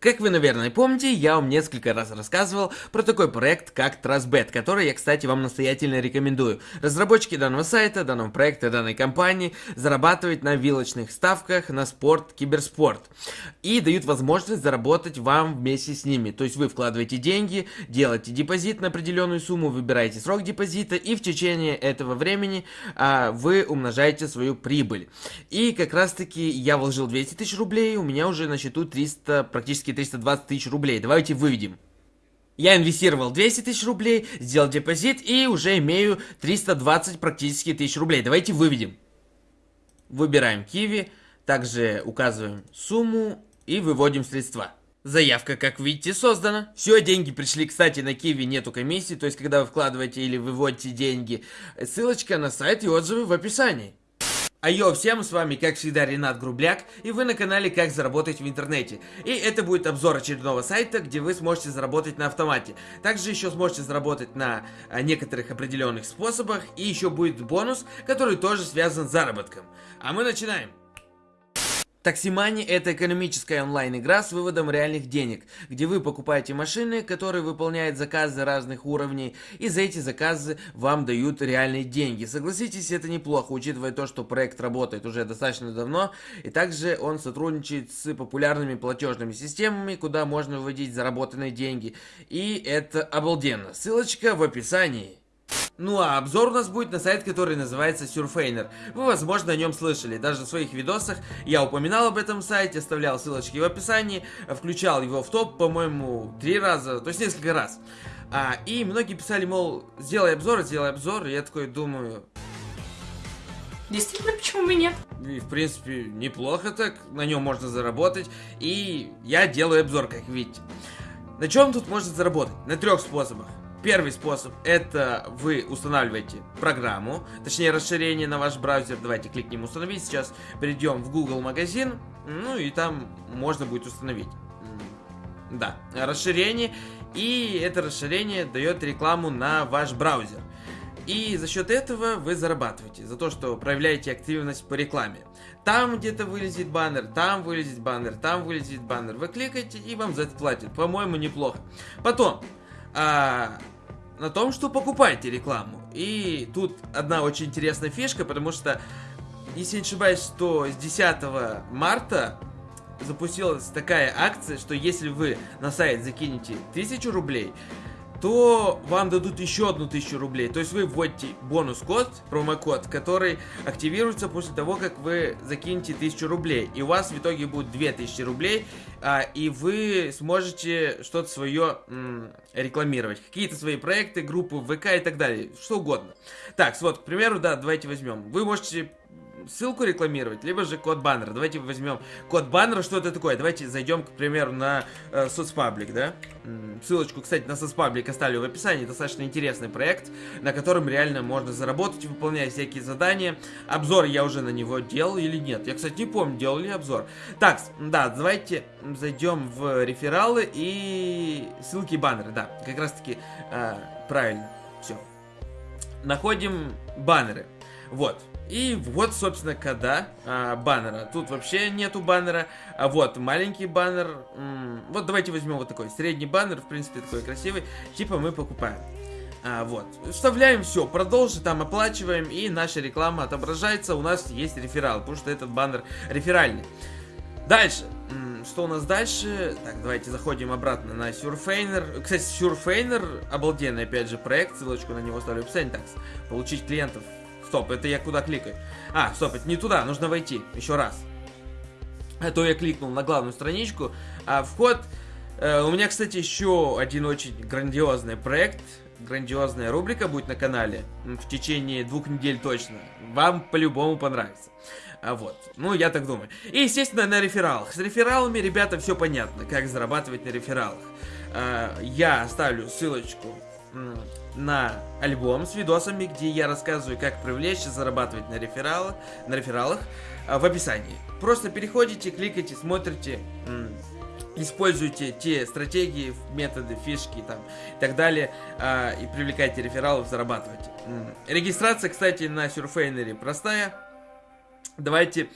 Как вы, наверное, помните, я вам несколько раз рассказывал про такой проект, как TrustBet, который я, кстати, вам настоятельно рекомендую. Разработчики данного сайта, данного проекта, данной компании зарабатывают на вилочных ставках на спорт, киберспорт. И дают возможность заработать вам вместе с ними. То есть вы вкладываете деньги, делаете депозит на определенную сумму, выбираете срок депозита, и в течение этого времени а, вы умножаете свою прибыль. И как раз таки я вложил 200 тысяч рублей, у меня уже на счету 300, практически практически 320 тысяч рублей. Давайте выведем. Я инвестировал 200 тысяч рублей, сделал депозит и уже имею 320 практически тысяч рублей. Давайте выведем. Выбираем Киви, также указываем сумму и выводим средства. Заявка, как видите, создана. Все, деньги пришли, кстати, на Киви нету комиссии, то есть, когда вы вкладываете или выводите деньги, ссылочка на сайт и отзывы в описании. Айо, всем с вами, как всегда, Ренат Грубляк, и вы на канале Как заработать в интернете. И это будет обзор очередного сайта, где вы сможете заработать на автомате. Также еще сможете заработать на а, некоторых определенных способах, и еще будет бонус, который тоже связан с заработком. А мы начинаем. Таксимани – это экономическая онлайн-игра с выводом реальных денег, где вы покупаете машины, которые выполняют заказы разных уровней, и за эти заказы вам дают реальные деньги. Согласитесь, это неплохо, учитывая то, что проект работает уже достаточно давно, и также он сотрудничает с популярными платежными системами, куда можно выводить заработанные деньги, и это обалденно. Ссылочка в описании. Ну а обзор у нас будет на сайт, который называется Surfainer. Вы, возможно, о нем слышали. Даже в своих видосах я упоминал об этом сайте, оставлял ссылочки в описании, включал его в топ, по-моему, три раза, то есть несколько раз. А, и многие писали, мол, сделай обзор, сделай обзор, и я такой думаю... Действительно, почему бы нет? И, в принципе, неплохо так, на нем можно заработать, и я делаю обзор, как видите. На чем тут можно заработать? На трех способах. Первый способ это вы устанавливаете программу, точнее расширение на ваш браузер. Давайте кликнем установить. Сейчас перейдем в Google магазин, ну и там можно будет установить. Да, расширение. И это расширение дает рекламу на ваш браузер. И за счет этого вы зарабатываете, за то, что проявляете активность по рекламе. Там где-то вылезет баннер, там вылезет баннер, там вылезет баннер. Вы кликаете и вам за это платят. По-моему, неплохо. Потом, а, на том, что покупаете рекламу. И тут одна очень интересная фишка, потому что, если не ошибаюсь, то с 10 марта запустилась такая акция, что если вы на сайт закинете 1000 рублей, то вам дадут еще одну тысячу рублей. То есть вы вводите бонус-код, промокод, который активируется после того, как вы закинете тысячу рублей. И у вас в итоге будет 2000 рублей, а, и вы сможете что-то свое рекламировать. Какие-то свои проекты, группы ВК и так далее. Что угодно. Так, вот, к примеру, да, давайте возьмем. Вы можете ссылку рекламировать, либо же код баннера. Давайте возьмем код баннера, что это такое. Давайте зайдем, к примеру, на э, соцпаблик, да? Ссылочку, кстати, на соцпаблик оставлю в описании. Достаточно интересный проект, на котором реально можно заработать, выполняя всякие задания. Обзор я уже на него делал или нет? Я, кстати, не помню, делал ли обзор. Так, да, давайте зайдем в рефералы и ссылки и баннеры. Да, как раз таки э, правильно. Все. Находим баннеры. Вот. И вот, собственно, кода а, баннера. Тут вообще нету баннера. А вот маленький баннер. вот давайте возьмем вот такой. Средний баннер, в принципе, такой красивый. Типа мы покупаем. А, вот. Вставляем все, продолжи, там оплачиваем, и наша реклама отображается. У нас есть реферал, потому что этот баннер реферальный. Дальше. Что у нас дальше? Так, давайте заходим обратно на Surfainer. Кстати, Surfainer обалденный, опять же, проект. Ссылочку на него оставлю в описании. Получить клиентов Стоп, это я куда кликаю? А, стоп, это не туда, нужно войти. Еще раз. А то я кликнул на главную страничку. А вход... Э, у меня, кстати, еще один очень грандиозный проект. Грандиозная рубрика будет на канале. В течение двух недель точно. Вам по-любому понравится. А вот, ну я так думаю. И, естественно, на рефералах. С рефералами, ребята, все понятно, как зарабатывать на рефералах. А, я оставлю ссылочку на альбом с видосами, где я рассказываю, как привлечь и зарабатывать на рефералах, на рефералах а, в описании. Просто переходите, кликайте, смотрите, используйте те стратегии, методы, фишки там и так далее, а, и привлекайте рефералов, зарабатывайте. Регистрация, кстати, на Surfainer простая. Давайте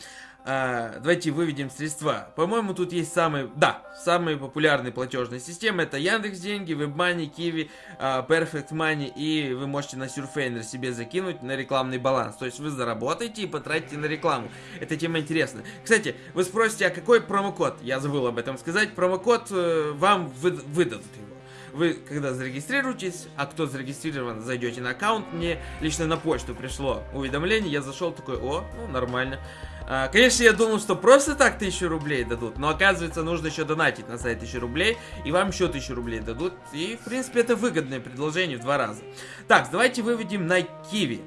А, давайте выведем средства. По-моему, тут есть самые, да, самые популярные платежные системы. Это Яндекс Деньги, WebMoney, Kiwi, а, Perfect Money. И вы можете на Surfainer себе закинуть на рекламный баланс. То есть вы заработаете и потратите на рекламу. Эта тема интересна. Кстати, вы спросите, а какой промокод? Я забыл об этом сказать. Промокод э, вам вы, выдадут его. Вы, когда зарегистрируетесь, а кто зарегистрирован, зайдете на аккаунт, мне лично на почту пришло уведомление, я зашел такой, о, ну нормально. А, конечно, я думал, что просто так 1000 рублей дадут, но оказывается, нужно еще донатить на сайт 1000 рублей, и вам еще 1000 рублей дадут, и, в принципе, это выгодное предложение в два раза. Так, давайте выведем на Киви.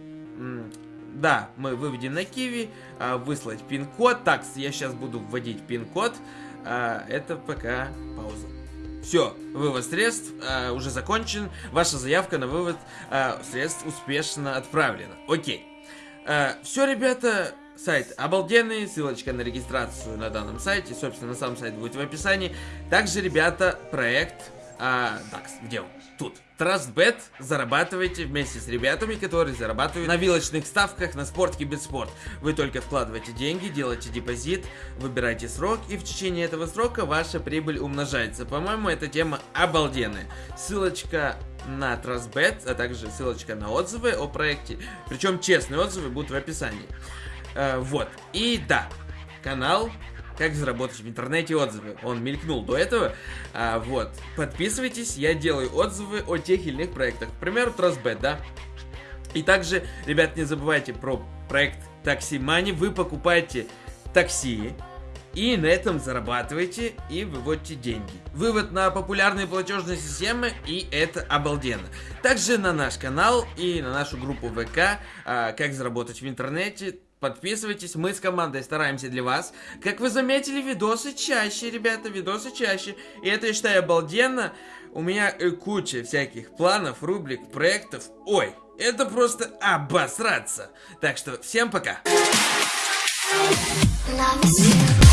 Да, мы выведем на Киви, а, выслать пин-код. Так, я сейчас буду вводить пин-код. А, это пока пауза. Все, вывод средств э, уже закончен. Ваша заявка на вывод э, средств успешно отправлена. Окей. Э, все, ребята, сайт обалденный, ссылочка на регистрацию на данном сайте, собственно, сам сайт будет в описании. Также, ребята, проект а, так, где он? Тут. Trustbet зарабатывайте вместе с ребятами, которые зарабатывают на вилочных ставках на спортке без спорт. Вы только вкладываете деньги, делаете депозит, выбираете срок, и в течение этого срока ваша прибыль умножается. По-моему, эта тема обалденная. Ссылочка на Trustbet, а также ссылочка на отзывы о проекте. Причем честные отзывы будут в описании. Э, вот. И да, канал как заработать в интернете отзывы. Он мелькнул до этого. А, вот. Подписывайтесь, я делаю отзывы о тех или иных проектах. К примеру, Trustbet, да? И также, ребят, не забывайте про проект Taxi Money. Вы покупаете такси, и на этом зарабатываете и выводите деньги. Вывод на популярные платежные системы и это обалденно. Также на наш канал и на нашу группу ВК, а, как заработать в интернете, Подписывайтесь, мы с командой стараемся для вас. Как вы заметили, видосы чаще, ребята, видосы чаще. И это, я считаю, обалденно. У меня э, куча всяких планов, рубрик, проектов. Ой, это просто обосраться. Так что всем пока. Love